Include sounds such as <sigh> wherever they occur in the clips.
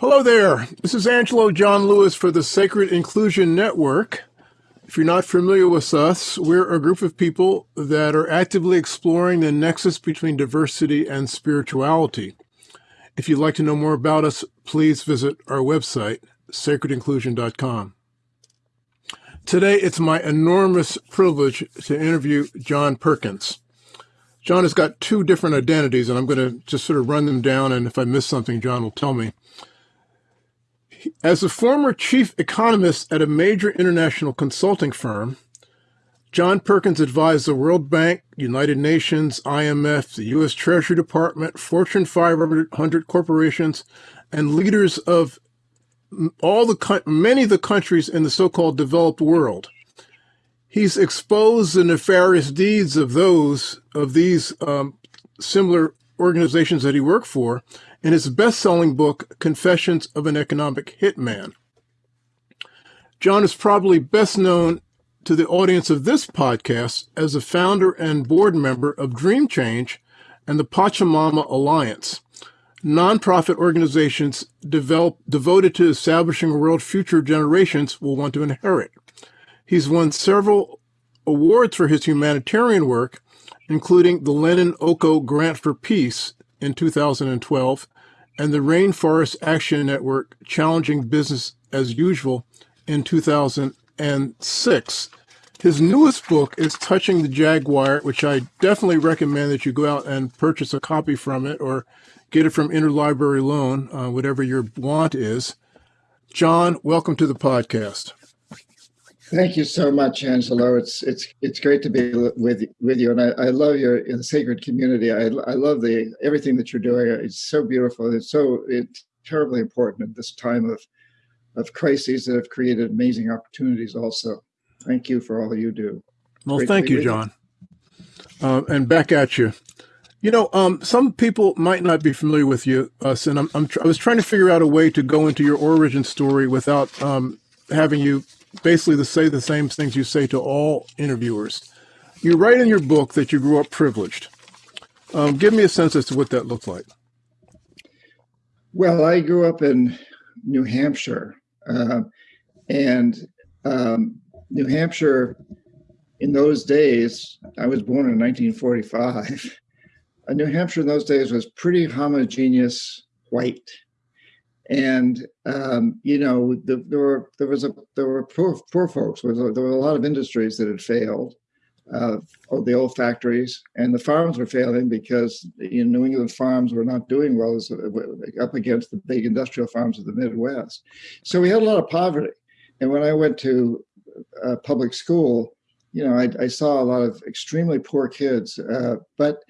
Hello there. This is Angelo John Lewis for the Sacred Inclusion Network. If you're not familiar with us, we're a group of people that are actively exploring the nexus between diversity and spirituality. If you'd like to know more about us, please visit our website, sacredinclusion.com. Today, it's my enormous privilege to interview John Perkins. John has got two different identities, and I'm going to just sort of run them down, and if I miss something, John will tell me. As a former chief economist at a major international consulting firm, John Perkins advised the World Bank, United Nations, IMF, the U.S. Treasury Department, Fortune 500 corporations, and leaders of all the many of the countries in the so-called developed world. He's exposed the nefarious deeds of those of these um, similar organizations that he worked for in his best-selling book, Confessions of an Economic Hitman. John is probably best known to the audience of this podcast as a founder and board member of Dream Change and the Pachamama Alliance, nonprofit organizations develop, devoted to establishing a world future generations will want to inherit. He's won several awards for his humanitarian work, including the Lennon Ono Grant for Peace in 2012 and the Rainforest Action Network Challenging Business as Usual in 2006. His newest book is Touching the Jaguar, which I definitely recommend that you go out and purchase a copy from it or get it from Interlibrary Loan, uh, whatever your want is. John, welcome to the podcast. Thank you so much, Angelo. It's it's it's great to be with with you, and I, I love your sacred community. I, I love the everything that you're doing. It's so beautiful. It's so it's terribly important at this time of of crises that have created amazing opportunities. Also, thank you for all you do. Well, great thank you, John. Uh, and back at you. You know, um, some people might not be familiar with you, us, and I'm, I'm I was trying to figure out a way to go into your origin story without um, having you basically to say the same things you say to all interviewers. You write in your book that you grew up privileged. Um, give me a sense as to what that looked like. Well, I grew up in New Hampshire, uh, and um, New Hampshire in those days, I was born in 1945. <laughs> Uh, New Hampshire in those days was pretty homogeneous white and um, you know the, there were there was a there were poor, poor folks there, there were a lot of industries that had failed uh, the old factories and the farms were failing because you know, New England farms were not doing well as, uh, up against the big industrial farms of the Midwest. So we had a lot of poverty. And when I went to uh, public school, you know, I, I, saw a lot of extremely poor kids, uh, but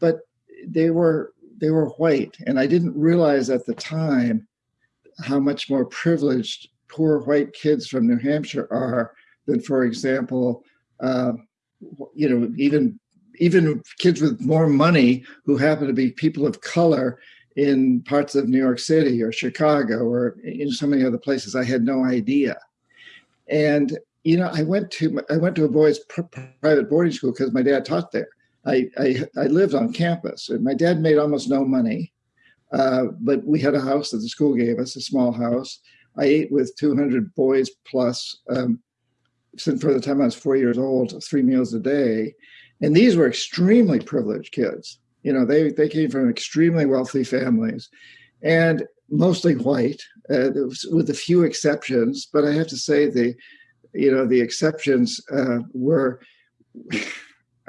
but they were they were white, and I didn't realize at the time how much more privileged poor white kids from New Hampshire are than, for example, uh, you know, even even kids with more money who happen to be people of color in parts of New York City or Chicago or in so many other places. I had no idea. And you know, I went to I went to a boys' private boarding school because my dad taught there. I, I I lived on campus, and my dad made almost no money. Uh, but we had a house that the school gave us, a small house. I ate with 200 boys plus um, since for the time I was four years old, three meals a day. And these were extremely privileged kids. You know, they, they came from extremely wealthy families and mostly white, uh, with a few exceptions. But I have to say the, you know, the exceptions uh, were, <laughs>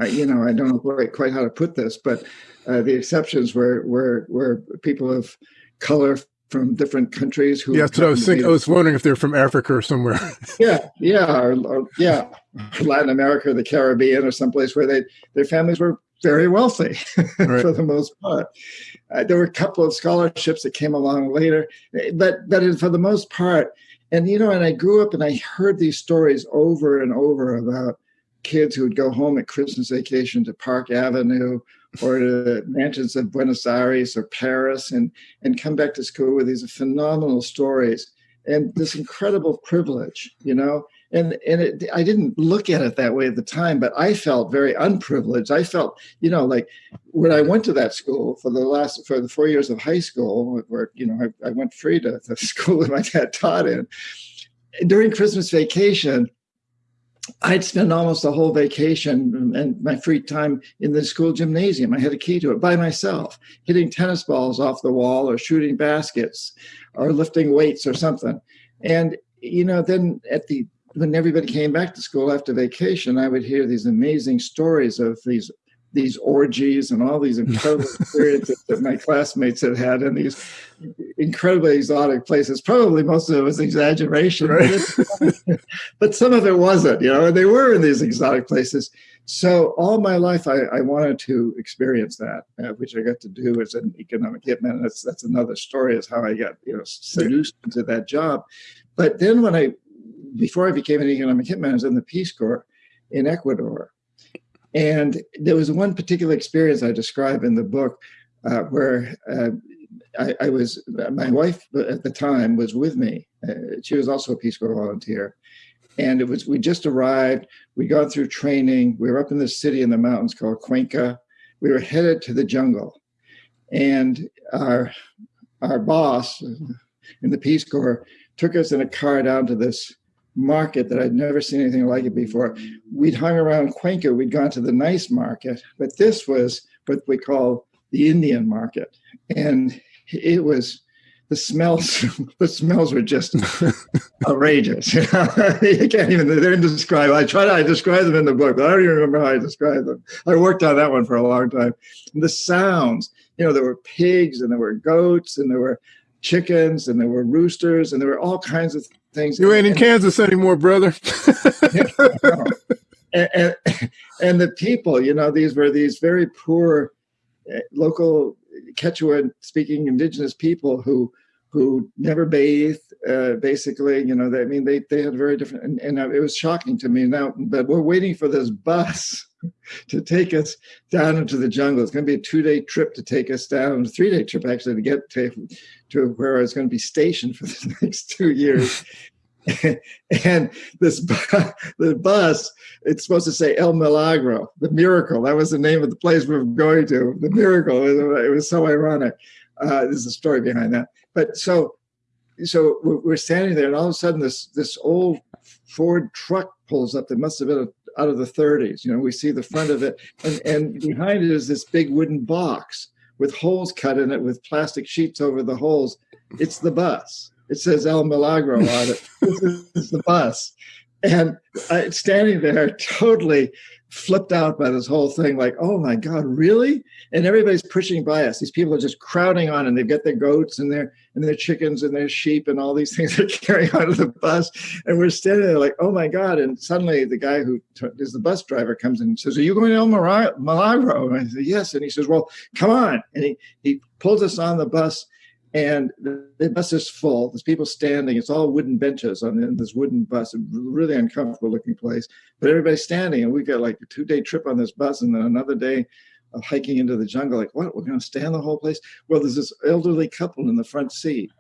you know, I don't know quite, quite how to put this, but uh, the exceptions were were were people of color from different countries who. Yeah, so I was thinking, I was wondering if they're from Africa or somewhere. <laughs> yeah, yeah, or, or, yeah, Latin America, or the Caribbean, or someplace where they their families were very wealthy <laughs> right. for the most part. Uh, there were a couple of scholarships that came along later, but but for the most part, and you know, and I grew up and I heard these stories over and over about kids who would go home at Christmas vacation to Park Avenue or to the mansions of Buenos Aires or Paris and, and come back to school with these phenomenal stories and this incredible privilege, you know. and and it, I didn't look at it that way at the time, but I felt very unprivileged. I felt, you know, like when I went to that school for the last for the four years of high school, where you know I, I went free to the <laughs> school that my dad taught in. During Christmas vacation, I'd spend almost the whole vacation and my free time in the school gymnasium. I had a key to it by myself, hitting tennis balls off the wall or shooting baskets or lifting weights or something. And, you know, then at the when everybody came back to school after vacation, I would hear these amazing stories of these these orgies and all these incredible <laughs> experiences that my classmates had had in these incredibly exotic places. Probably most of it was exaggeration, right. but, some of it wasn't, you know, they were in these exotic places. So all my life, I, I wanted to experience that, uh, which I got to do as an economic hitman. That's that's another story, is how I got you know seduced into that job. But then when I, before I became an economic hitman, I was in the Peace Corps in Ecuador, and there was one particular experience I describe in the book uh, where uh, I, I, was, my wife at the time was with me. Uh, she was also a Peace Corps volunteer. And it was, we just arrived, we got through training, we were up in the city in the mountains called Cuenca. We were headed to the jungle. And our, our boss in the Peace Corps took us in a car down to this market that I'd never seen anything like it before. We'd hung around Cuenca, we'd gone to the nice market, but this was what we call the Indian market. And it was the smells <laughs> the smells were just <laughs> outrageous. <laughs> you can't even they're indescribable. I try to I describe them in the book, but I don't even remember how I described them. I worked on that one for a long time. And the sounds, you know, there were pigs and there were goats and there were chickens and there were roosters and there were all kinds of things. You ain't in Kansas anymore, brother. and, and, <laughs> and, the people, you know, these were these very poor uh, local Quechua speaking indigenous people who who never bathed, uh, basically, you know, they, I mean, they, they had very different, and, and it was shocking to me now, but we're waiting for this bus <laughs> to take us down into the jungle. It's going to be a two day trip to take us down, a three day trip actually to get to, to where I was going to be stationed for <laughs> the next two years. <laughs> and this the bus it's supposed to say el milagro the miracle. That was the name of the place we were going to the miracle. It was so ironic. Uh, there's a story behind that. But so so we're standing there and all of a sudden this this old ford truck pulls up. There must have been a, out of the 30s you know we see the front of it and, and behind it is this big wooden box with holes cut in it with plastic sheets over the holes it's the bus it says El Milagro on it. this is the bus. And I, standing there, totally flipped out by this whole thing, like, oh my God, really? And everybody's pushing by us. These people are just crowding on, and they've got their goats and their and their chickens and their sheep and all these <laughs> things they're carrying onto the bus. And we're standing there like, oh my God. And suddenly the guy who is the bus driver comes in and says, Are you going to El Milagro? And I said, Yes. And he says, Well, come on. And he, he pulls us on the bus and the bus is full. There's people standing. It's all wooden benches on this wooden bus, a really uncomfortable looking place. But everybody's standing, and we got like a two day trip on this bus, and then another day of hiking into the jungle. Like, what? We're going to stand the whole place? Well, there's this elderly couple in the front seat,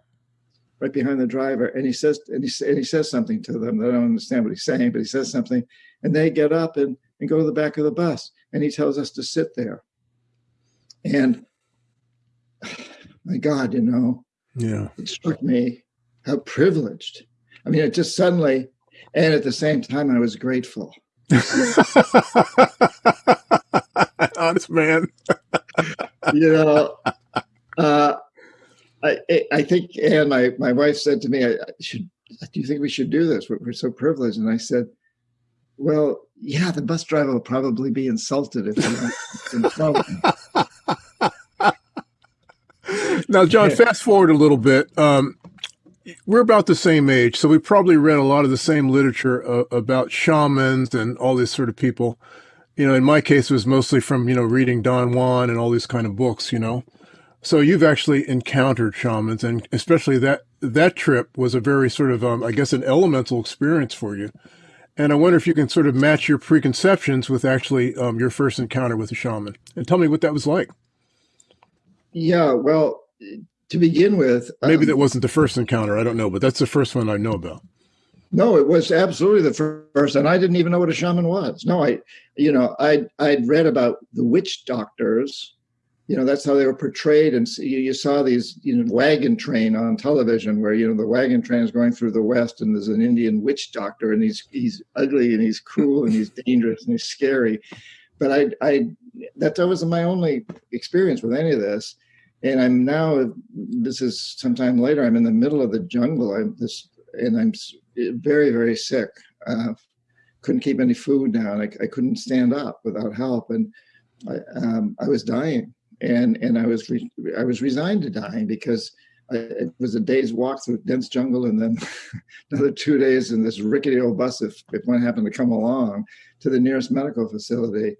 right behind the driver, and he says, and he, and he says something to them. They don't understand what he's saying, but he says something, and they get up and and go to the back of the bus, and he tells us to sit there. And my God, you know, yeah, it struck me how privileged. I mean, it just suddenly, and at the same time, I was grateful. <laughs> Honest man. you know, uh, I, I think, and my, my wife said to me, I, should, do you think we should do this? We're, we're so privileged. And I said, well, yeah, the bus driver will probably be insulted if you insult him now, John, fast forward a little bit. Um, we're about the same age, so we probably read a lot of the same literature uh, about shamans and all these sort of people. You know, in my case, it was mostly from you know reading Don Juan and all these kind of books. You know, so you've actually encountered shamans, and especially that that trip was a very sort of, um, I guess, an elemental experience for you. And I wonder if you can sort of match your preconceptions with actually um, your first encounter with a shaman, and tell me what that was like. Yeah, well, to begin with, maybe um, that wasn't the first encounter. I don't know, but that's the first one I know about. No, it was absolutely the first, and I didn't even know what a shaman was. No, I, you know, I I'd read about the witch doctors. You know, that's how they were portrayed, and you, you saw these, you know, wagon train on television, where you know the wagon train is going through the west, and there's an Indian witch doctor, and he's he's ugly and he's cruel and he's dangerous and he's scary. But I, I that that was my only experience with any of this, and I'm now. This is sometime later. I'm in the middle of the jungle. I'm this, and I'm very, very sick. Uh, couldn't keep any food down. I, I couldn't stand up without help, and I, um, I was dying. And and I was I was resigned to dying because I, it was a day's walk through dense jungle, and then <laughs> another two days in this rickety old bus if if one happened to come along to the nearest medical facility.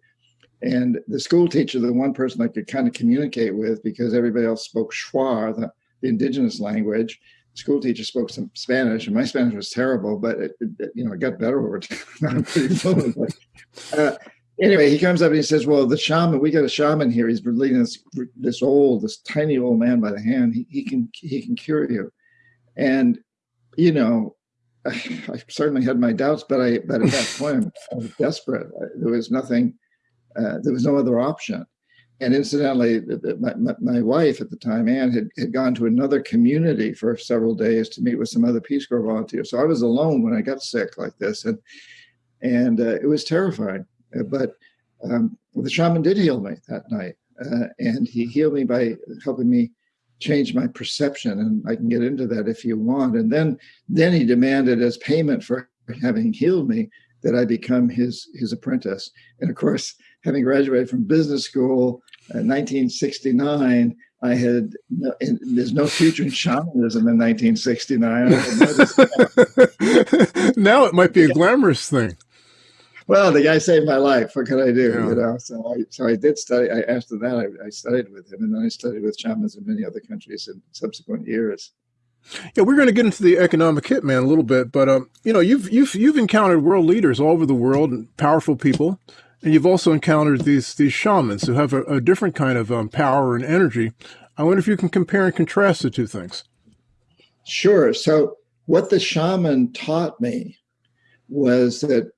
And the school teacher, the one person I could kind of communicate with, because everybody else spoke Shuar, the, the indigenous language, The school teacher spoke some Spanish, and my Spanish was terrible, but it, it you know it got better over <laughs> time. Uh, anyway, he comes up and he says, "Well, the shaman, we got a shaman here. He's leading this this old, this tiny old man by the hand. He, he can he can cure you." And you know, I, <sighs> I certainly had my doubts, but I but at that point I was desperate. There was nothing. Uh, there was no other option and incidentally, my, my, wife at the time, Anne, had, had gone to another community for several days to meet with some other Peace Corps volunteers. So I was alone when I got sick like this, and and uh, it was terrifying. Uh, but um, the shaman did heal me that night, uh, and he healed me by helping me change my perception. And I can get into that if you want. And then then he demanded as payment for having healed me that I become his his apprentice. And of course, having graduated from business school in 1969, I had no, there's no future in shamanism in 1969. <laughs> now it might be a glamorous thing. Well, the guy saved my life. What could I do? Yeah. You know, so I so I did study. I after that I, I studied with him, and then I studied with shamans in many other countries in subsequent years. Yeah, we're going to get into the economic hitman a little bit, but um, you know, you've you've you've encountered world leaders all over the world and powerful people, and you've also encountered these these shamans who have a, a different kind of um, power and energy. I wonder if you can compare and contrast the two things. Sure. So, what the shaman taught me was that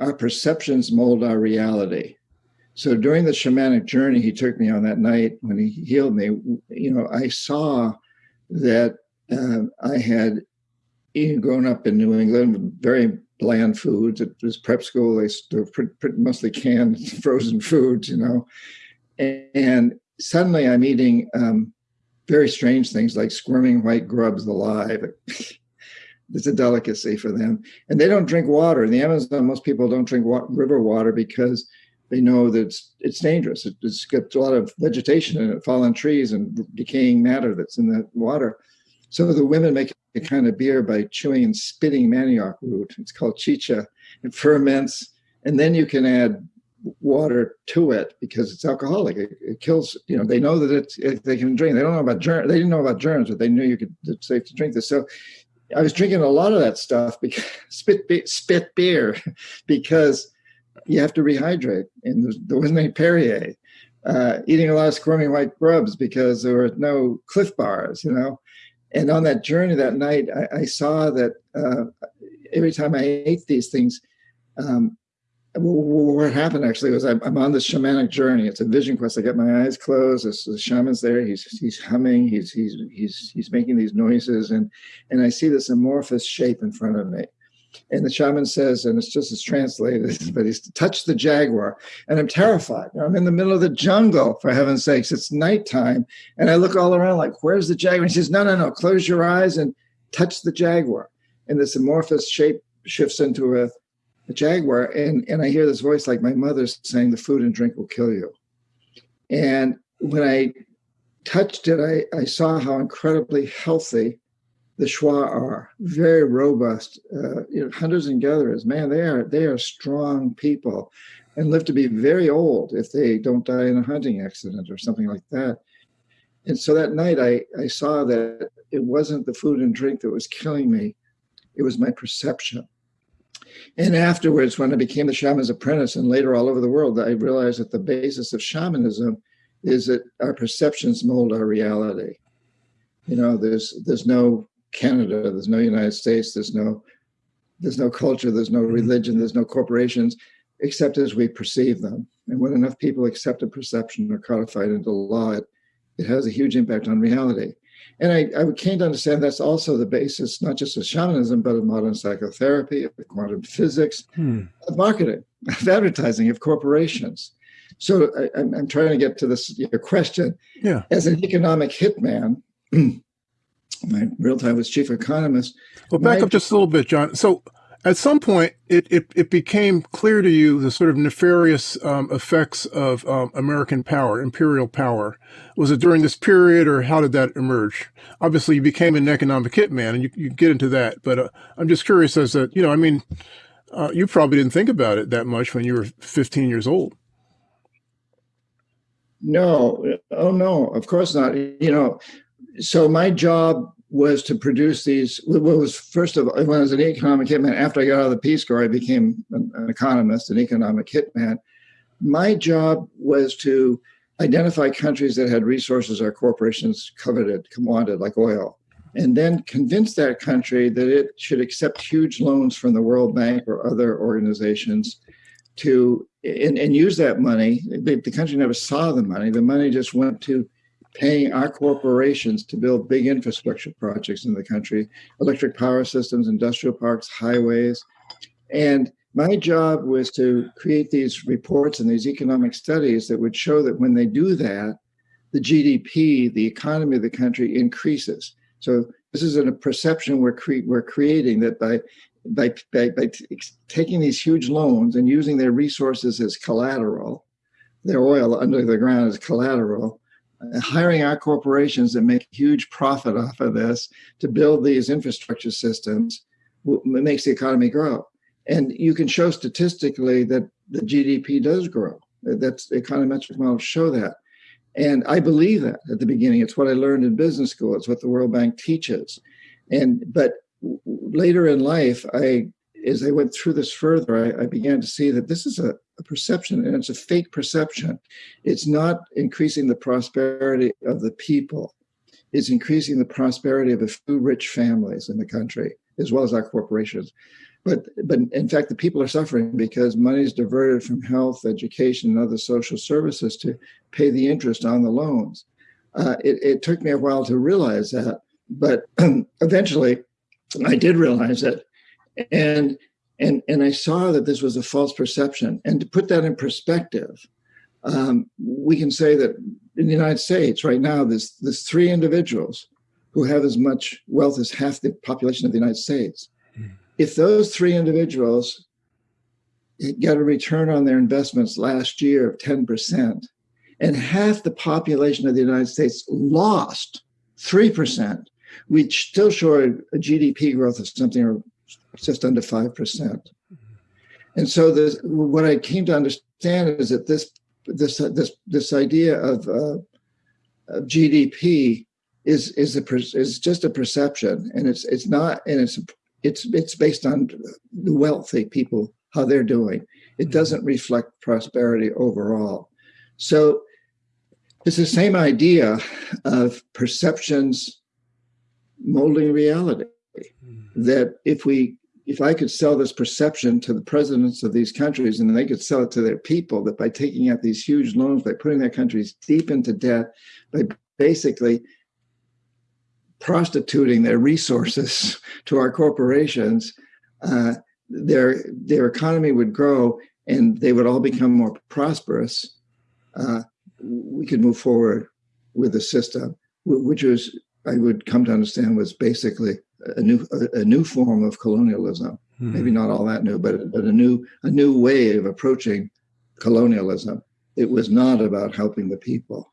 our perceptions mold our reality. So during the shamanic journey he took me on that night when he healed me, you know, I saw that uh, I had grown up in New England, very bland foods. It was prep school. They were mostly canned, <laughs> frozen foods, you know. And, and suddenly I'm eating um, very strange things like squirming white grubs alive. <laughs> it's a delicacy for them. And they don't drink water. In the Amazon, most people don't drink wa river water because they know that it's, it's dangerous. It, has got a lot of vegetation in it, fallen trees and decaying matter that's in the water. So the women make a kind of beer by chewing and spitting manioc root. It's called chicha. It ferments, and then you can add water to it because it's alcoholic. It, it kills. You know, they know that it's it, they can drink. They don't know about germs. They didn't know about germs, but they knew you could. It's safe to drink this. So I was drinking a lot of that stuff <laughs> because spit spit beer <laughs> because you have to rehydrate, and there wasn't any Perrier. Uh, eating a lot of squirming white grubs because there were no Clif bars, you know and on that journey that night, I, I saw that uh, every time I ate these things, um, what happened actually was I'm, I'm, on this shamanic journey. It's a vision quest. I get my eyes closed. This, the shaman's there. He's he's humming. He's he's he's he's making these noises, and and I see this amorphous shape in front of me. And the shaman says, and it's just as translated, <laughs> but he's to touch the jaguar. And I'm terrified. I'm in the middle of the jungle, for heaven's sakes. It's nighttime. And I look all around like, where's the jaguar? he says, no, no, no, close your eyes and touch the jaguar. And this amorphous shape shifts into a, a jaguar. And, and I hear this voice like my mother's saying, the food and drink will kill you. And when I touched it, I, I saw how incredibly healthy the Shuar are very robust, uh, you know, hunters and gatherers. Man, they are they are strong people, and live to be very old if they don't die in a hunting accident or something like that. And so that night, I I saw that it wasn't the food and drink that was killing me; it was my perception. And afterwards, when I became the shaman's apprentice, and later all over the world, I realized that the basis of shamanism is that our perceptions mold our reality. You know, there's there's no Canada, there's no United States, there's no there's no culture, there's no religion, there's no corporations, except as we perceive them. And when enough people accept a perception or codified into law, it, it has a huge impact on reality. And I, I came to understand that's also the basis, not just of shamanism, but of modern psychotherapy, of quantum physics, hmm. of marketing, <laughs> of advertising, of corporations. So I, am trying to get to this your question. Yeah. As an economic hitman, <clears throat> my real time was chief economist. Well, back my, up just a little bit, John. So at some point, it, it, it became clear to you the sort of nefarious um, effects of um, American power, imperial power. Was it during this period, or how did that emerge? Obviously, you became an economic hitman, and you, you get into that. But uh, I'm just curious as to, you know, I mean, uh, you probably didn't think about it that much when you were 15 years old. No, oh no, of course not. You know, so my job was to produce these. What was first of all, when I was an economic hitman, after I got out of the Peace Corps, I became an, an economist, an economic hitman. My job was to identify countries that had resources our corporations coveted, wanted, like oil, and then convince that country that it should accept huge loans from the World Bank or other organizations to and, and use that money. The, the country never saw the money. The money just went to paying our corporations to build big infrastructure projects in the country electric power systems, industrial parks, highways. And my job was to create these reports and these economic studies that would show that when they do that, the GDP, the economy of the country increases. So this is a perception we're, cre- we're creating that by, by, by, by taking these huge loans and using their resources as collateral, their oil under the ground as collateral, Uh, hiring our corporations that make huge profit off of this to build these infrastructure systems makes the economy grow. And you can show statistically that the GDP does grow. Uh, that's the econometric models show that. And I believe that at the beginning. It's what I learned in business school. It's what the World Bank teaches. And but later in life, I as I went through this further, I, I began to see that this is a, a, perception and it's a fake perception. It's not increasing the prosperity of the people, it's increasing the prosperity of a few rich families in the country, as well as our corporations. But, but in fact, the people are suffering because money is diverted from health, education, and other social services to pay the interest on the loans. Uh, it, it took me a while to realize that, but <clears throat> eventually I did realize that and and and I saw that this was a false perception. And to put that in perspective, um, we can say that in the United States right now, there's there's three individuals who have as much wealth as half the population of the United States. Mm. If those three individuals got a return on their investments last year of 10%, and half the population of the United States lost 3%, we'd still show a GDP growth of something just under 5%. And so this, what I came to understand is that this this this this idea of, uh, of GDP is is a is just a perception, and it's it's not, and it's it's it's based on the wealthy people how they're doing. It doesn't reflect prosperity overall. So it's the same idea of perceptions molding reality. That if we if I could sell this perception to the presidents of these countries and they could sell it to their people that by taking out these huge loans, by putting their countries deep into debt, by basically prostituting their resources <laughs> to our corporations, uh, their their economy would grow and they would all become more prosperous. Uh, we could move forward with the system, which was I would come to understand was basically a new a, a new form of colonialism. Mm-hmm. Maybe not all that new, but but a new a new way of approaching colonialism. It was not about helping the people.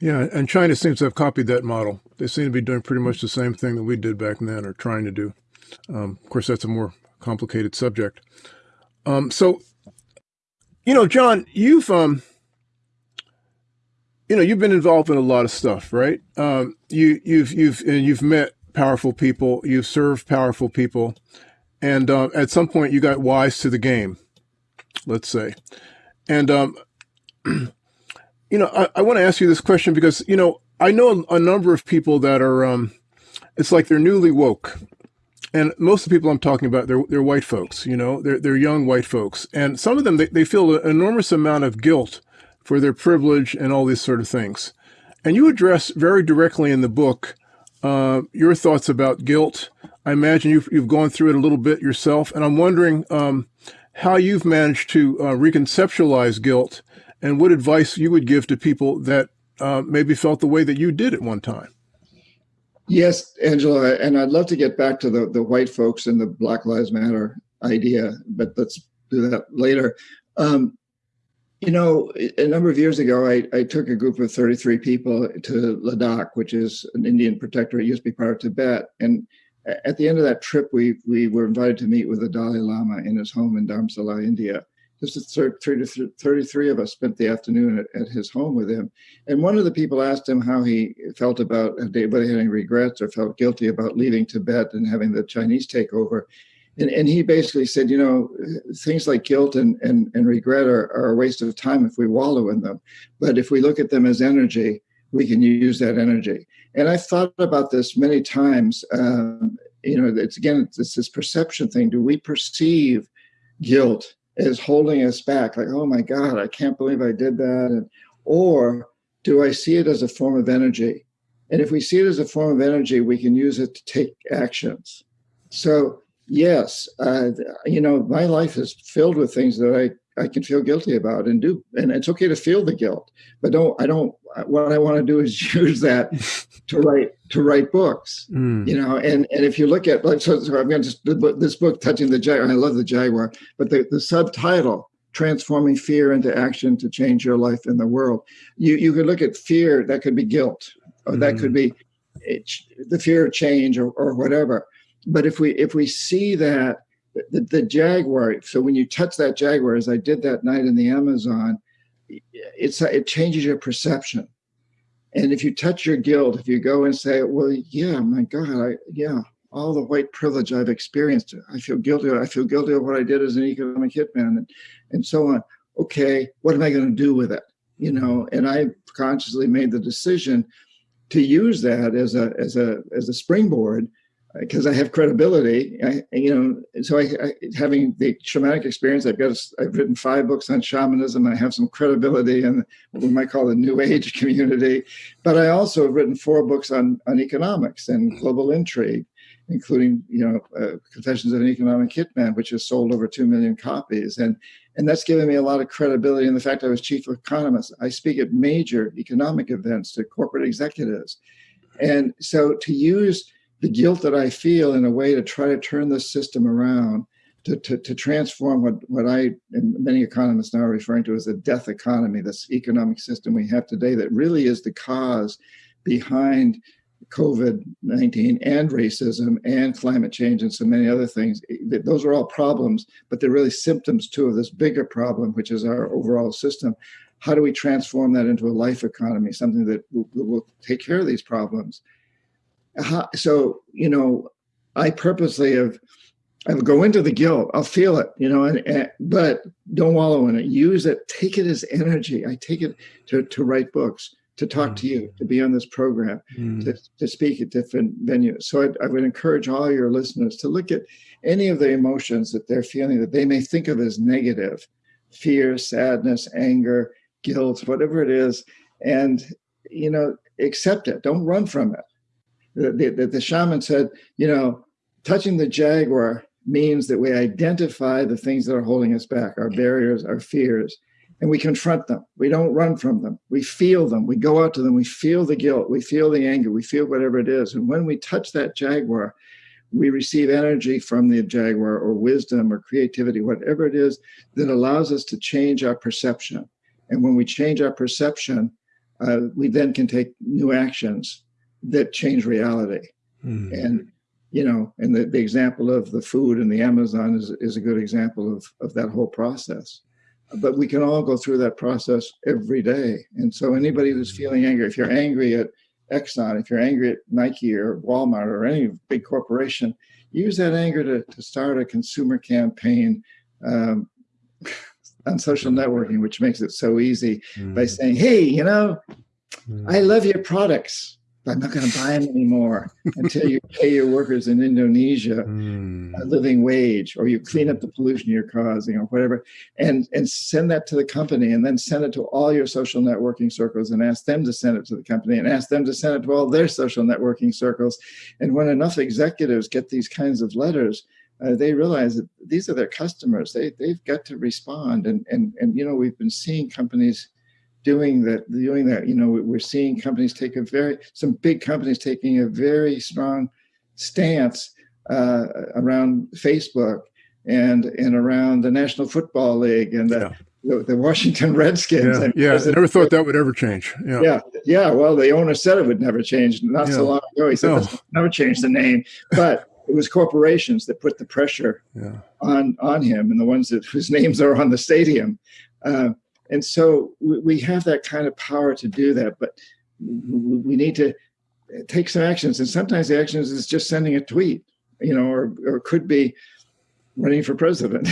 Yeah, and China seems to have copied that model. They seem to be doing pretty much the same thing that we did back then, or trying to do. Um, of course, that's a more complicated subject. Um, so, you know, John, you've um, you know, you've been involved in a lot of stuff, right? Um, you you've you've and you've met powerful people, you've served powerful people, and uh, at some point you got wise to the game, let's say. And, um, <clears throat> you know, I, I want to ask you this question because, you know, I know a, a number of people that are, um, it's like they're newly woke and most of the people I'm talking about, they're, they're white folks, you know, they're, they're young white folks. And some of them, they, they feel an enormous amount of guilt for their privilege and all these sort of things. And you address very directly in the book uh, your thoughts about guilt. I imagine you've, you've gone through it a little bit yourself. And I'm wondering um, how you've managed to uh, reconceptualize guilt and what advice you would give to people that uh, maybe felt the way that you did at one time. Yes, Angelo, and I'd love to get back to the, the white folks and the Black Lives Matter idea, but let's do that later. Um, you know, a number of years ago, I, I, took a group of 33 people to Ladakh, which is an Indian protectorate, used to be part of Tibet. And at the end of that trip, we, we were invited to meet with the Dalai Lama in his home in Dharamsala, India just 33 of us spent the afternoon at, at, his home with him. And one of the people asked him how he felt about, whether he had any regrets or felt guilty about leaving Tibet and having the Chinese take over. And, and he basically said, you know, things like guilt and, and, and regret are, are a waste of time if we wallow in them. But if we look at them as energy, we can use that energy. And I've thought about this many times. Um, you know, it's again, it's this perception thing. Do we perceive guilt is holding us back like oh my god i can't believe i did that and or do i see it as a form of energy and if we see it as a form of energy we can use it to take actions so yes uh, you know my life is filled with things that i I can feel guilty about and do. And it's okay to feel the guilt, but don't, I don't, what I want to do is <laughs> use that to <laughs> write, to write books, mm. you know, and, and if you look at, like, so, so I'm going to, just this book, Touching the Jaguar, I love the Jaguar, but the, the subtitle, Transforming Fear into Action to Change Your Life in the World. You, you could look at fear, that could be guilt, or mm. that could mm. be it, the fear of change or, or whatever. But if we, if we see that the, the jaguar. So when you touch that jaguar, as I did that night in the Amazon, it's it changes your perception. And if you touch your guilt, if you go and say, "Well, yeah, my God, I yeah, all the white privilege I've experienced, I feel guilty. I feel guilty of what I did as an economic hitman, and and so on." Okay, what am I going to do with it? You know, and I consciously made the decision to use that as a as a as a springboard because I have credibility, I, you know, so I, I, having the shamanic experience, I've got, a, I've written five books on shamanism. I have some credibility in what we might call the new age <laughs> community, but I also have written four books on, on economics and global intrigue, including, you know, uh, Confessions of an Economic Hitman, which has sold over 2 million copies. And, and that's given me a lot of credibility in the fact I was chief economist. I speak at major economic events to corporate executives. And so to use the guilt that I feel in a way to try to turn the system around, to, to, to transform what, what I and many economists now are referring to as the death economy, this economic system we have today that really is the cause behind COVID-19 and racism and climate change and so many other things. Those are all problems, but they're really symptoms too of this bigger problem, which is our overall system. How do we transform that into a life economy, something that will, will take care of these problems? So you know i purposely have i will go into the guilt. I'll feel it you know and, and, but don't wallow in it. Use it. Take it as energy. I take it to, to write books to talk mm. to you to be on this program mm. to, to speak at different venues. So I, I would encourage all your listeners to look at any of the emotions that they're feeling that they may think of as negative. Fear sadness anger guilt whatever it is. And you know accept it. Don't run from it the, the, the shaman said, you know, touching the jaguar means that we identify the things that are holding us back, our barriers, our fears, and we confront them. We don't run from them. We feel them. We go out to them. We feel the guilt. We feel the anger. We feel whatever it is. And when we touch that jaguar, we receive energy from the jaguar or wisdom or creativity, whatever it is that allows us to change our perception. And when we change our perception, uh, we then can take new actions that change reality. Mm. And you know, and the, the example of the food and the Amazon is, is a good example of, of that whole process. But we can all go through that process every day. And so anybody who's hmm. feeling angry, if you're angry at Exxon, if you're angry at Nike or Walmart or any big corporation, use that anger to, to start a consumer campaign um, <laughs> on social networking, which makes it so easy mm. by hmm. saying, hey, you know, mm. I love your products I'm not going to buy them anymore <laughs> until you pay your workers in Indonesia mm. a living wage, or you clean up the pollution you're causing, or whatever, and and send that to the company, and then send it to all your social networking circles, and ask them to send it to the company, and ask them to send it to all their social networking circles. And when enough executives get these kinds of letters, uh, they realize that these are their customers. They they've got to respond, and and and you know we've been seeing companies doing that doing that you know we're seeing companies take a very some big companies taking a very strong stance uh, around facebook and and around the national football league and the, yeah. the, the, washington redskins yeah, yeah I never thought that would ever change yeah yeah yeah well the owner said it would never change not yeah. so long ago he said no. never change the name but it was corporations that put the pressure yeah. on on him and the ones that whose names are on the stadium uh, and so we have that kind of power to do that, but we need to take some actions. And sometimes the actions is just sending a tweet, you know, or, or could be running for president.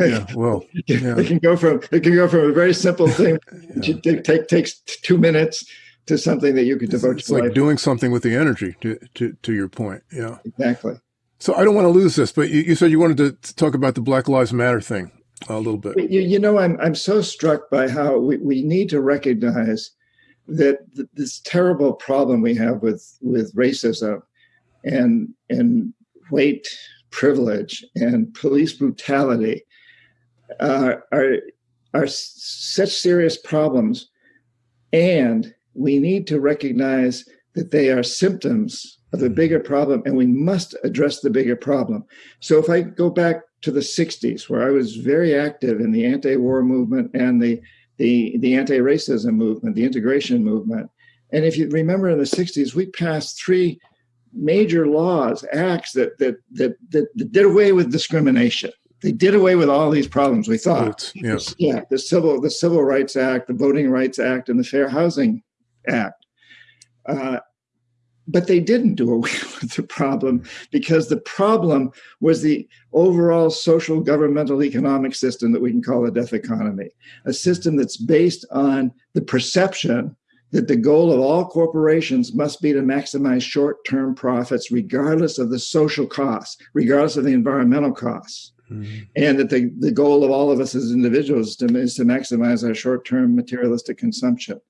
yeah, <laughs> well, yeah. it can go from it can go from a very simple thing <laughs> yeah. take takes two minutes to something that you could devote. It's, it's like doing something with the energy. To, to to your point, yeah, exactly. So I don't want to lose this, but you, you said you wanted to talk about the Black Lives Matter thing a little bit. You, you know, I'm I'm so struck by how we, we need to recognize that th- this terrible problem we have with with racism and and white privilege and police brutality uh, are are such serious problems, and we need to recognize that they are symptoms of a bigger problem, and we must address the bigger problem. So, if I go back to the 60s, where I was very active in the anti-war movement and the the, the anti-racism movement, the integration movement. And if you remember in the 60s, we passed three major laws, acts that that that, that, that did away with discrimination. They did away with all these problems. We thought, yes. yeah, the civil the Civil Rights Act, the Voting Rights Act, and the Fair Housing Act. Uh, but they didn't do away <laughs> with the problem because the problem was the overall social governmental economic system that we can call a death economy a system that's based on the perception that the goal of all corporations must be to maximize short-term profits regardless of the social costs regardless of the environmental costs. Mm-hmm. and that the, the goal of all of us as individuals is to, is to maximize our short-term materialistic consumption.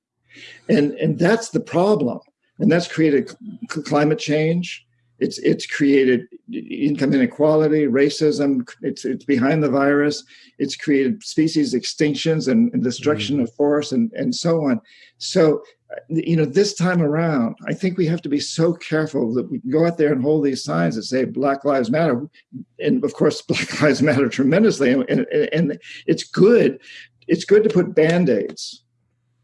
And and that's the problem and that's created climate change. It's it's created income inequality, racism. It's it's behind the virus. It's created species extinctions and, and destruction mm-hmm. of forests and and so on. So you know this time around i think we have to be so careful that we go out there and hold these signs that say black lives matter and of course <laughs> black lives matter tremendously and, and, and it's good it's good to put band-aids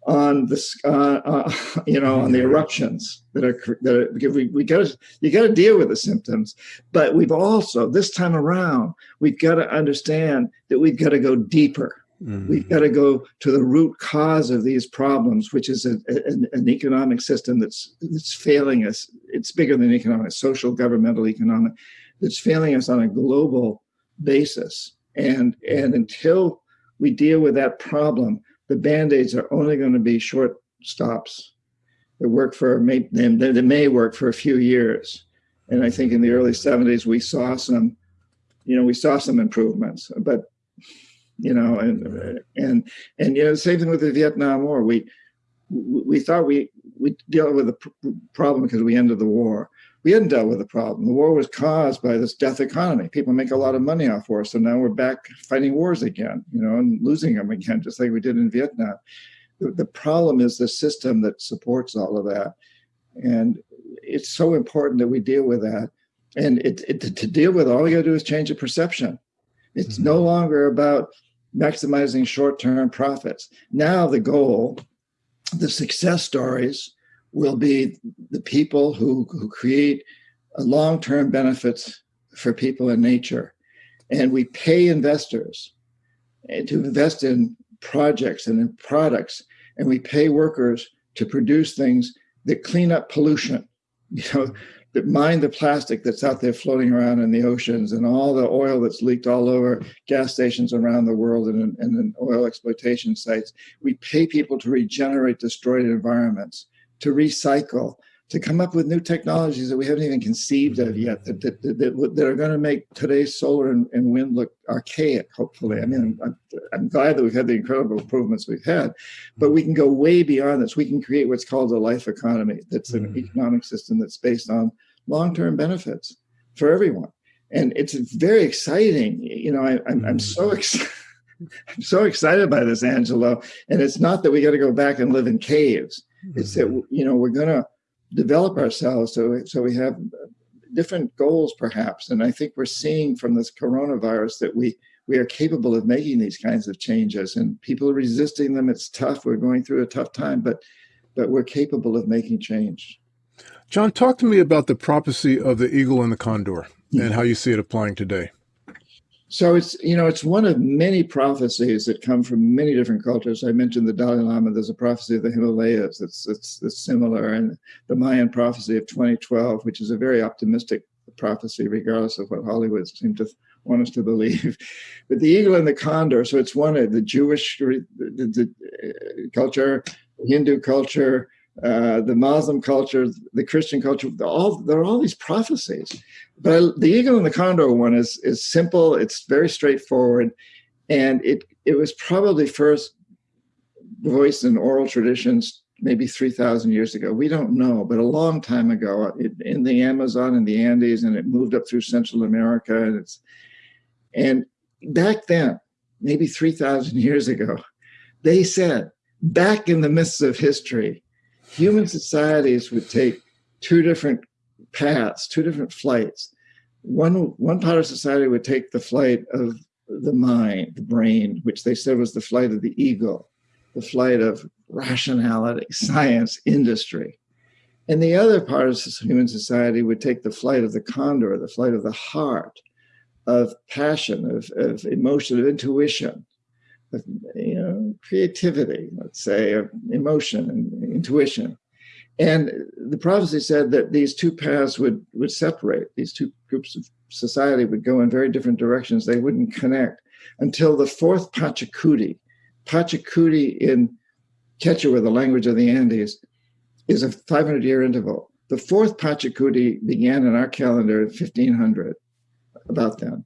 on this, uh, uh, <laughs> you know, on the eruptions that are that are, we we got to you got to deal with the symptoms, but we've also this time around we've got to understand that we've got to go deeper. Mm-hmm. We've got to go to the root cause of these problems, which is a, a, an economic system that's that's failing us. It's bigger than economic, social, governmental, economic, that's failing us on a global basis. And and until we deal with that problem, the band-aids are only going to be short stops. That work for may they, may work for a few years. And i think in the early 70s we saw some you know we saw some improvements but you know and and and you know the same thing with the vietnam war. We we thought we we dealt with the problem because we ended the war we hadn't dealt with the problem. The war was caused by this death economy. People make a lot of money off war, so now we're back fighting wars again, you know, and losing them again, just like we did in Vietnam. The, the problem is the system that supports all of that, and it's so important that we deal with that. And it, it to deal with, it, all we got to do is change the perception. It's mm-hmm. no longer about maximizing short-term profits. Now the goal, the success stories will be the people who, who create long-term benefits for people in nature. And we pay investors eh, to invest in projects and in products, and we pay workers to produce things that clean up pollution, <laughs> you know, that mine the plastic that's out there floating around in the oceans and all the oil that's leaked all over gas stations around the world and, and in oil exploitation sites. We pay people to regenerate destroyed environments to recycle, to come up with new technologies that we haven't even conceived of yet that, that, that, that are going to make today's solar and, and, wind look archaic, hopefully. I mean, I'm, I'm, glad that we've had the incredible improvements we've had, but we can go way beyond this. We can create what's called a life economy that's an mm. economic system that's based on long term benefits for everyone. And it's very exciting. You know, I, I'm, I'm so mm. excited. <laughs> I'm so excited by this, Angelo. And it's not that we got to go back and live in caves. It's that mm-hmm. you know we're going to develop ourselves so so we have different goals perhaps. And i think we're seeing from this coronavirus that we we are capable of making these kinds of changes and people are resisting them. It's tough. We're going through a tough time but but we're capable of making change. John talk to me about the prophecy of the eagle and the condor and how you see it applying today so it's you know it's one of many prophecies that come from many different cultures. I mentioned the Dalai Lama. There's a prophecy of the Himalayas that's that's, that's similar, and the Mayan prophecy of 2012, which is a very optimistic prophecy, regardless of what Hollywood seems to want us to believe. <laughs> But the eagle and the condor. So it's one of the Jewish the, the, the uh, culture, Hindu culture, uh, the Muslim culture, the Christian culture, all there are all these prophecies. But the eagle and the condor one is is simple. It's very straightforward, and it it was probably first voiced in oral traditions maybe 3,000 years ago. We don't know, but a long time ago it, in the Amazon and the Andes, and it moved up through Central America. And it's and back then, maybe 3,000 years ago, they said back in the midst of history, human societies would take two different paths, two different flights. One, one part of society would take the flight of the mind, the brain, which they said was the flight of the ego, the flight of rationality, <laughs> science, industry. And the other part of human society would take the flight of the condor, the flight of the heart, of passion, of, of emotion, of intuition, you know, creativity, let's say, emotion and intuition. And the prophecy said that these two paths would, would separate. These two groups of society would go in very different directions. They wouldn't connect until the fourth Pachacuti. Pachacuti in Quechua, the language of the Andes, is a 500 year interval. The fourth Pachacuti began in our calendar in 1500, about then.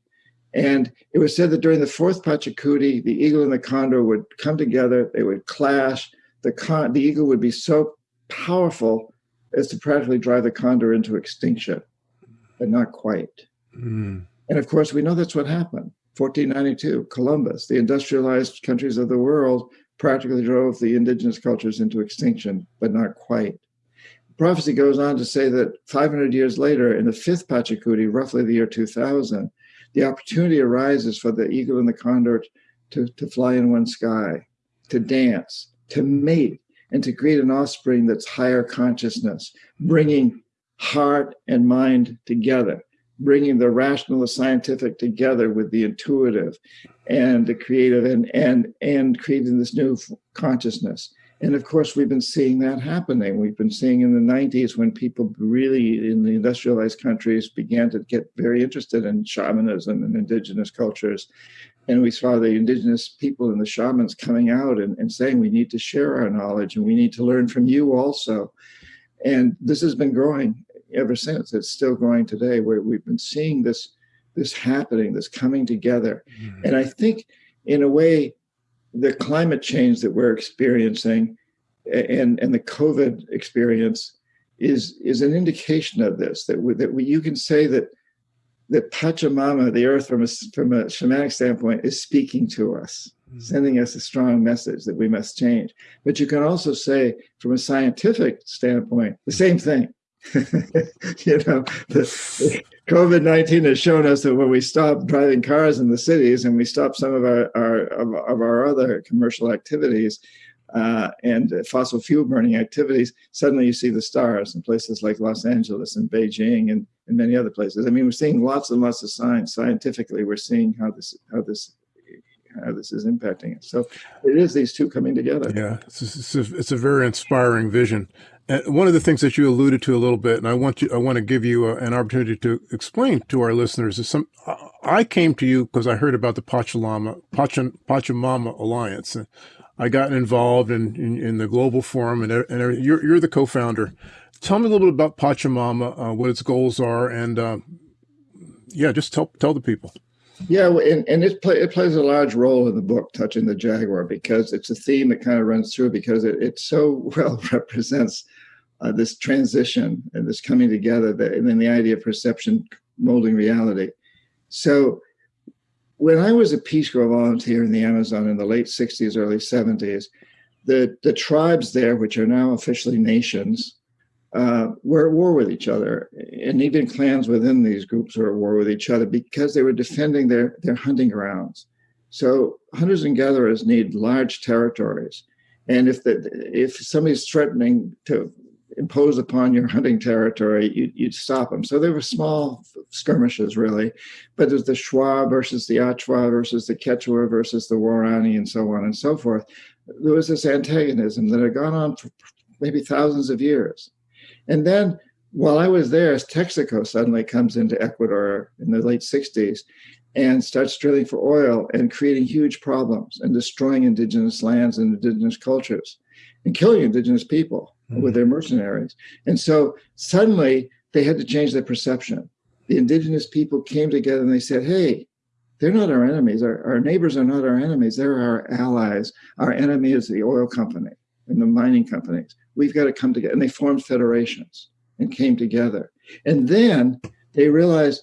And it was said that during the fourth Pachacuti, the eagle and the condor would come together, they would clash. The, con- the eagle would be so powerful as to practically drive the condor into extinction, but not quite. Mm. And of course, we know that's what happened. 1492, Columbus, the industrialized countries of the world practically drove the indigenous cultures into extinction, but not quite. Prophecy goes on to say that 500 years later, in the fifth Pachacuti, roughly the year 2000, the opportunity arises for the eagle and the condor to, to fly in one sky, to dance, to mate, and to create an offspring that's higher consciousness, bringing heart and mind together, bringing the rational, the scientific together with the intuitive and the creative and, and, and creating this new consciousness. And of course, we've been seeing that happening. We've been seeing in the 90s when people really in the industrialized countries began to get very interested in shamanism and indigenous cultures. And we saw the indigenous people and the shamans coming out and, and saying, we need to share our knowledge and we need to learn from you also. And this has been growing ever since. It's still growing today, where we've been seeing this, this happening, this coming together. Mm-hmm. And I think, in a way, the climate change that we're experiencing and, and the COVID experience is, is an indication of this, that, we, that we, you can say that, that Pachamama, the earth from a, from a shamanic standpoint, is speaking to us, mm-hmm. sending us a strong message that we must change. But you can also say, from a scientific standpoint, the same thing. <laughs> you know, the, COVID nineteen has shown us that when we stop driving cars in the cities and we stop some of our, our of, of our other commercial activities uh, and fossil fuel burning activities, suddenly you see the stars in places like Los Angeles and Beijing and, and many other places. I mean, we're seeing lots and lots of signs scientifically. We're seeing how this how this how this is impacting it. So it is these two coming together. Yeah, it's, it's, a, it's a very inspiring vision. And one of the things that you alluded to a little bit, and I want you, I want to give you a, an opportunity to explain to our listeners is some, I came to you because I heard about the Pachamama, Pachamama Alliance. I got involved in, in, in, the global forum and, and you're, you're the co-founder. Tell me a little bit about Pachamama, uh, what its goals are, and uh, yeah, just tell tell the people. Yeah, and, and it, play, it plays a large role in the book, Touching the Jaguar, because it's a theme that kind of runs through because it, it so <laughs> well represents uh, this transition and this coming together, that, and then the idea of perception molding reality. So when I was a Peace Corps volunteer in the Amazon in the late 60s, early 70s, the, the tribes there, which are now officially nations, uh, were at war with each other. And even clans within these groups were at war with each other because they were defending their, their hunting grounds. So hunters and gatherers need large territories. And if the, if somebody's threatening to impose upon your hunting territory, you, would stop them. So there were small skirmishes, really, but there's the Shuar versus the Achuar versus the Quechua versus the Waorani and so on and so forth. There was this antagonism that had gone on for maybe thousands of years. And then while I was there, Texaco suddenly comes into Ecuador in the late 60s and starts drilling for oil and creating huge problems and destroying indigenous lands and indigenous cultures and killing indigenous people mm-hmm. with their mercenaries. And so suddenly they had to change their perception. The indigenous people came together and they said, hey, they're not our enemies. Our, our neighbors are not our enemies. They're our allies. Our enemy is the oil company and the mining companies. We've got to come together. And they formed federations and came together. And then they realized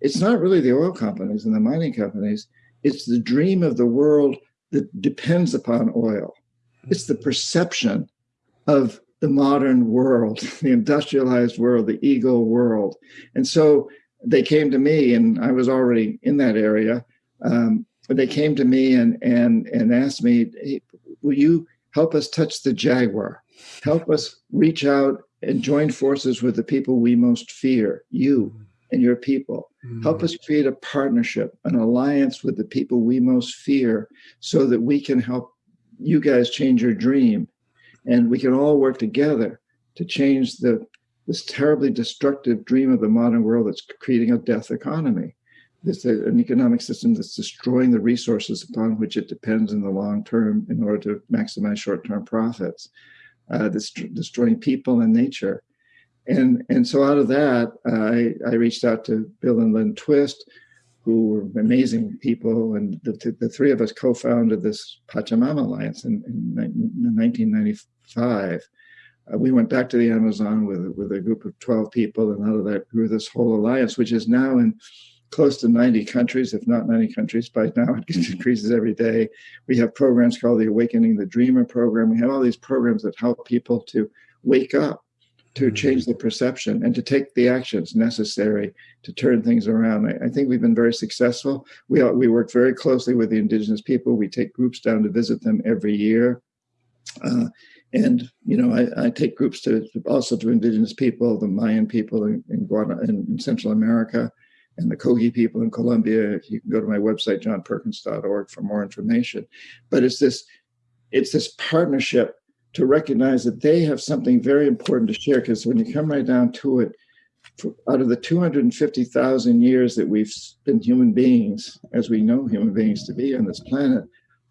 it's not really the oil companies and the mining companies, it's the dream of the world that depends upon oil. It's the perception of the modern world, <laughs> the industrialized world, the ego world. And so they came to me, and I was already in that area. Um, but they came to me and and and asked me, hey, "Will you help us touch the jaguar? Help us reach out and join forces with the people we most fear, you and your people. Mm. Help us create a partnership, an alliance with the people we most fear, so that we can help you guys change your dream, and we can all work together to change the this terribly destructive dream of the modern world that's creating a death economy. It's an economic system that's destroying the resources upon which it depends in the long term in order to maximize short-term profits. Uh, destroying people and nature. And, and so out of that, I, I reached out to Bill and Lynn Twist, who were amazing people. And the, the three of us co-founded this Pachamama Alliance in, in 1995. Uh, we went back to the Amazon with, with a group of 12 people, and out of that grew this whole alliance, which is now in close to 90 countries, if not 90 countries. By now, it increases every day. We have programs called the Awakening the Dreamer program. We have all these programs that help people to wake up, to mm-hmm. change the perception, and to take the actions necessary to turn things around. I, I think we've been very successful. We, we work very closely with the indigenous people. We take groups down to visit them every year. Uh, and you know, I, I, take groups to also to indigenous people, the Mayan people in, in, in, in Central America, and the Kogi people in Colombia. You can go to my website, johnperkins.org, for more information. But it's this, it's this partnership to recognize that they have something very important to share. Because when you come right down to it, for, out of the 250,000 years that we've been human beings, as we know human beings to be on this planet,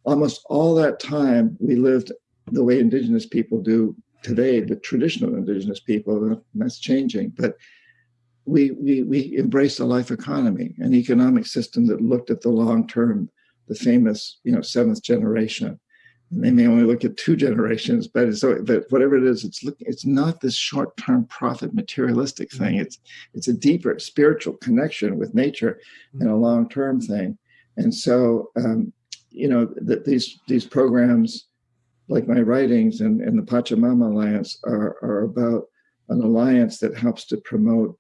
almost all that time we lived the way indigenous people do today, the traditional indigenous people, that's changing. But we, we, we embraced a life economy, an economic system that looked at the long term, the famous, you know, seventh generation. They may only look at two generations, but so but whatever it is, it's look, it's not this short term profit materialistic thing. It's it's a deeper spiritual connection with nature and a long term thing. And so, um, you know, that these these programs, like my writings and, and the Pachamama Alliance, are are about an alliance that helps to promote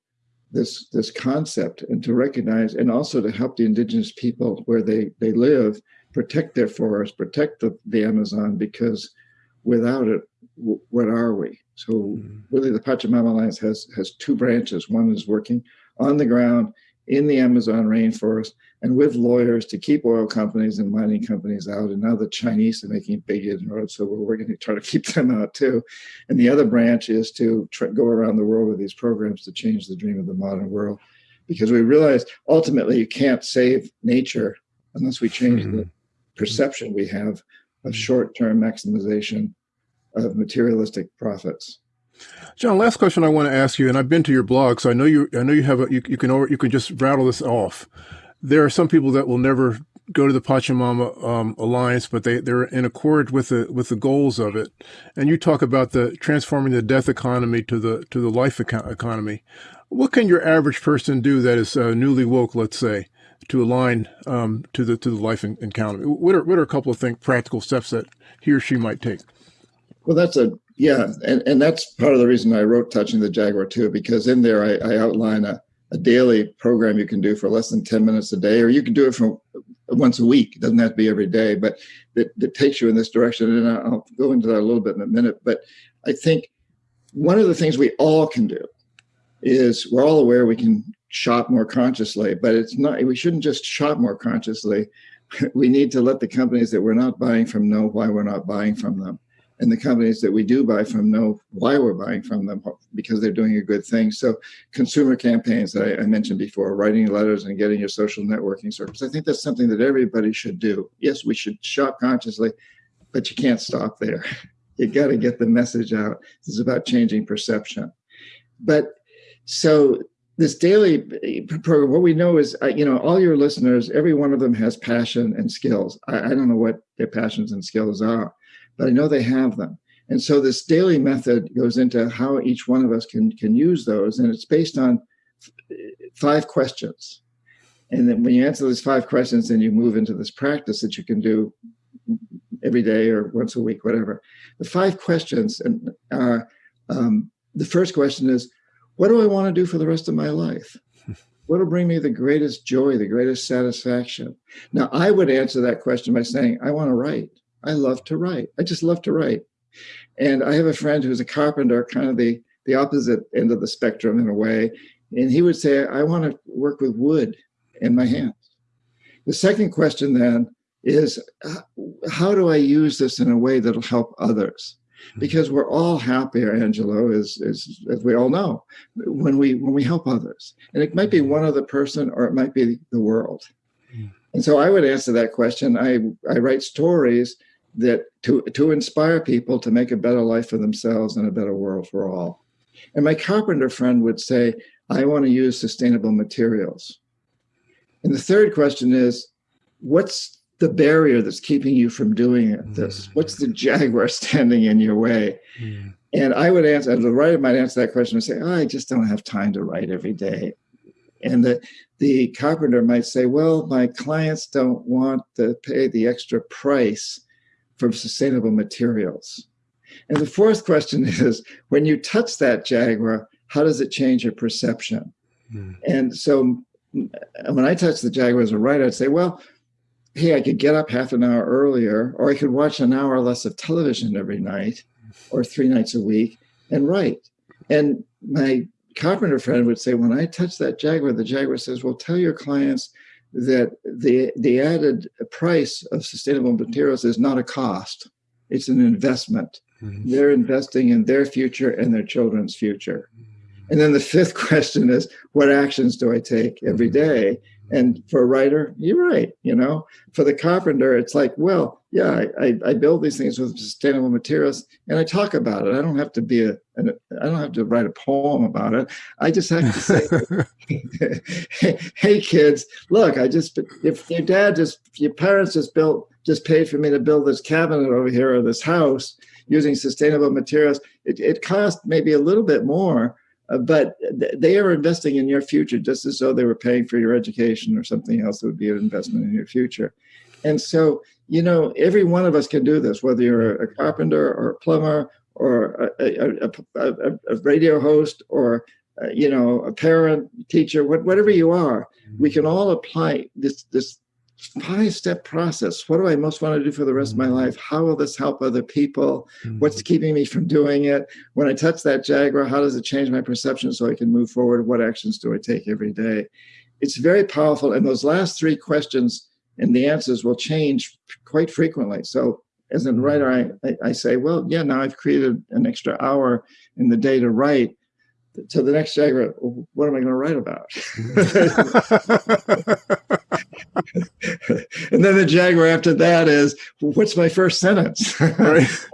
this this concept and to recognize and also to help the indigenous people where they they live protect their forests protect the, the amazon because without it what are we so mm-hmm. really the pachamama alliance has has two branches one is working on the ground in the Amazon rainforest and with lawyers to keep oil companies and mining companies out. And now the Chinese are making big inroads, so we're, we're going to try to keep <laughs> them out too. And the other branch is to go around the world with these programs to change the dream of the modern world, because we realize ultimately you can't save nature unless we change mm-hmm. the perception we have of short-term maximization of materialistic profits. John, last question I want to ask you, and I've been to your blog, so I know you. I know you have a. You, you can you can just rattle this off. There are some people that will never go to the Pachamama um, Alliance, but they they're in accord with the with the goals of it. And you talk about the transforming the death economy to the to the life economy. What can your average person do that is uh, newly woke, let's say, to align um, to the to the life encounter? What are what are a couple of practical steps that he or she might take? Well, that's a yeah, and, and that's part of the reason I wrote Touching the Jaguar too, because in there I, I outline a, a daily program you can do for less than 10 minutes a day, or you can do it for once a week. It doesn't have to be every day, but that, that takes you in this direction. And I'll go into that a little bit in a minute. But I think one of the things we all can do is we're all aware we can shop more consciously, but it's not, we shouldn't just shop more consciously. <laughs> We need to let the companies that we're not buying from know why we're not buying from them and the companies that we do buy from know why we're buying from them because they're doing a good thing. So consumer campaigns that I, I, mentioned before, writing letters and getting your social networking circles, I think that's something that everybody should do. Yes, we should shop consciously, but you can't stop there. <laughs> You got to get the message out. This is about changing perception. But so this daily eh, program, what we know is, uh, you know, all your listeners, every one of them has passion and skills. I, I don't know what their passions and skills are but I know they have them. And so this daily method goes into how each one of us can, can use those. And it's based on eh, five questions. And then when you answer those five questions, then you move into this practice that you can do every day or once a week, whatever. The five questions are, uh, um, the first question is, what do I want to do for the rest of my life? <laughs> What will bring me the greatest joy, the greatest satisfaction? Now, I would answer that question by saying, I want to write. I love to write. I just love to write. And I have a friend who's a carpenter, kind of the, the opposite end of the spectrum in a way. And he would say, I want to work with wood in my hands. The second question then is, how do I use this in a way that'll help others? Because we're all happier, Angelo, is, is as we all know, when we when we help others. And it might be mm-hmm. one other person or it might be the world. And so I would answer that question. I, I write stories that to, to inspire people to make a better life for themselves and a better world for all. And my carpenter friend would say, I want to use sustainable materials. And the third question is, what's the barrier that's keeping you from doing it, this? Mm. What's the jaguar standing in your way? Mm. And I would answer, the writer might answer that question and say, oh, I just don't have time to write every day. And the, the carpenter might say, well, my clients don't want to pay the extra price from sustainable materials? And the fourth question <laughs> is, when you touch that Jaguar, how does it change your perception? Mm. And so when I touch the Jaguar as a writer, I'd say, well, hey, I could get up half an hour earlier, or I could watch an hour less of television every night or three nights a week and write. And my carpenter friend would say, when I touch that Jaguar, the Jaguar says, well, tell your clients that the, the added price of sustainable materials is not a cost, it's an investment. Mm-hmm. They're investing in their future and their children's future. And then the fifth <laughs> question is, what actions do I take every mm-hmm. day? And for a writer, you're write. You know, for the carpenter, it's like, well, yeah, I, I build these things with sustainable materials, and I talk about it. I don't have to be a, an, I don't have to write a poem about it. I just have to say, hey, <laughs> hey, kids, look, I just if your dad just, your parents just built, just paid for me to build this cabinet over here or this house using sustainable materials. It, it cost maybe a little bit more, uh, but they are investing in your future just as though they were paying for your education or something else that would be an investment in your future. And so, you know, every one of us can do this, whether you're a carpenter or a plumber or a, a, a, a radio host or, uh, you know, a parent, teacher, whatever you are, we can all apply this, this five step process. What do I most want to do for the rest of my life? How will this help other people? What's mm-hmm. keeping me from doing it? When I touch that Jaguar, how does it change my perception so I can move forward? What actions do I take every day? It's very powerful. And those last three questions and the answers will change quite frequently. So as a writer, I, I, I say, well, yeah, now I've created an extra hour in the day to write to the next Jaguar, what am I going to write about? <laughs> <laughs> <laughs> <laughs> and then the Jaguar after that is, what's my first sentence? <laughs>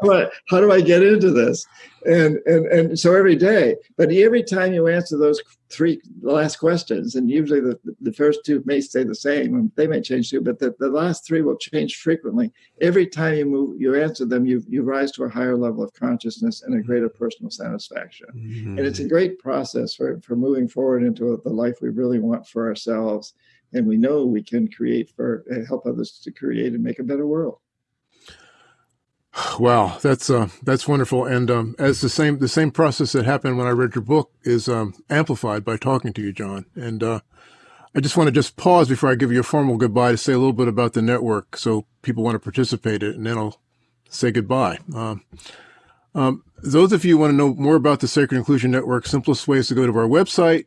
Right. how do I get into this? and and and so every day but every time you answer those three last questions and usually the, the first two may stay the same and they may change too but the, the last three will change frequently every time you move you answer them you you rise to a higher level of consciousness and a greater personal satisfaction mm-hmm. and it's a great process for for moving forward into the life we really want for ourselves and we know we can create for help others to create and make a better world Wow, that's uh, that's wonderful. And um, as the same the same process that happened when I read your book is um, amplified by talking to you, John. And uh, I just want to just pause before I give you a formal goodbye to say a little bit about the network, so people want to participate in it, and then I'll say goodbye. Um, um, those of you who want to know more about the Sacred Inclusion Network, simplest way is to go to our website.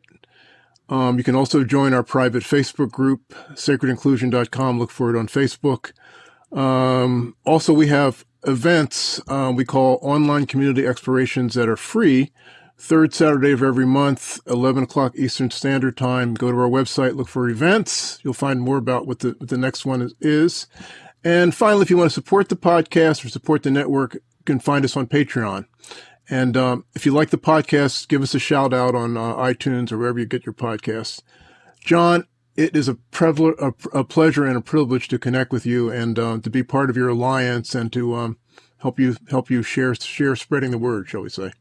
Um, you can also join our private Facebook group, sacredinclusion.com. Look for it on Facebook. Um, also, we have events uh, we call online community explorations that are free. Third Saturday of every month, 11 o'clock Eastern Standard Time. Go to our website, look for events. You'll find more about what the, what the next one is, is. And finally, if you want to support the podcast or support the network, you can find us on Patreon. And um, if you like the podcast, give us a shout out on uh, iTunes or wherever you get your podcasts. John, it is a, a, a, pleasure and a privilege to connect with you and uh, to be part of your alliance and to um, help you help you share share spreading the word, shall we say?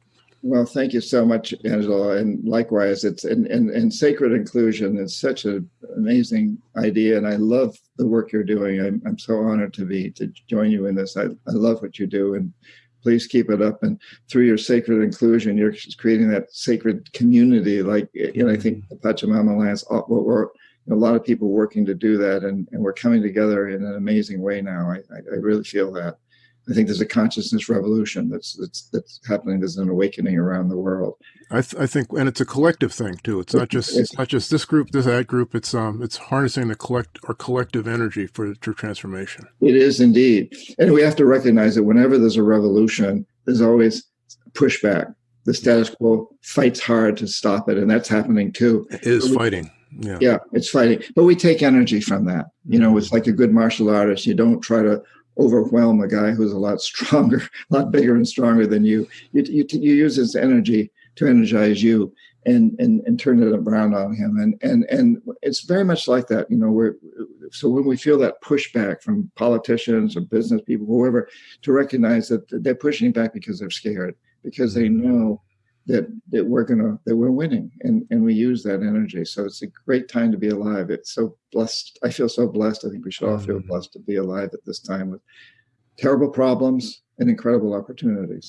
Well, thank you so much, Angelo, and likewise, it's and and, and sacred inclusion is such an amazing idea, and I love the work you're doing. I'm I'm so honored to be to join you in this. I I love what you do, and please keep it up. And through your sacred inclusion, you're creating that sacred community. Like you I think the Pachamama Alliance, what we're a lot of people working to do that, and, and we're coming together in an amazing way now. I, I, I really feel that. I think there's a consciousness revolution that's that's that's happening. There's an awakening around the world. I, th I think, and it's a collective thing too. It's not just it's, not just this group, this that group. It's um, it's harnessing the collect our collective energy for true transformation. It is indeed, and we have to recognize that whenever there's a revolution, there's always pushback. The status quo fights hard to stop it, and that's happening too. It is fighting yeah. yeah, it's fighting. But we take energy from that. You know, it's like a good martial artist. You don't try to overwhelm a guy who's a lot stronger, <laughs> a lot bigger and stronger than you. You, you, you use his energy to energize you and, and, and turn it around on him. And, and, and it's very much like that. You know, we're, so when we feel that pushback from politicians or business people, whoever, to recognize that they're pushing back because they're scared, because they mm-hmm. know that that we're gonna that we're winning and and we use that energy. So it's a great time to be alive. It's so blessed. I feel so blessed. I think we should all feel mm-hmm. blessed to be alive at this time with terrible problems and incredible opportunities